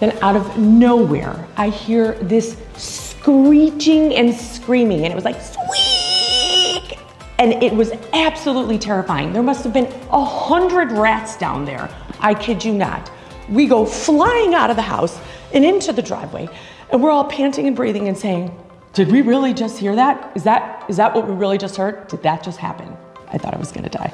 Then out of nowhere, I hear this screeching and screaming, and it was like, squeak! And it was absolutely terrifying. There must have been a hundred rats down there. I kid you not. We go flying out of the house and into the driveway, and we're all panting and breathing and saying, did we really just hear that? Is that, is that what we really just heard? Did that just happen? I thought I was gonna die.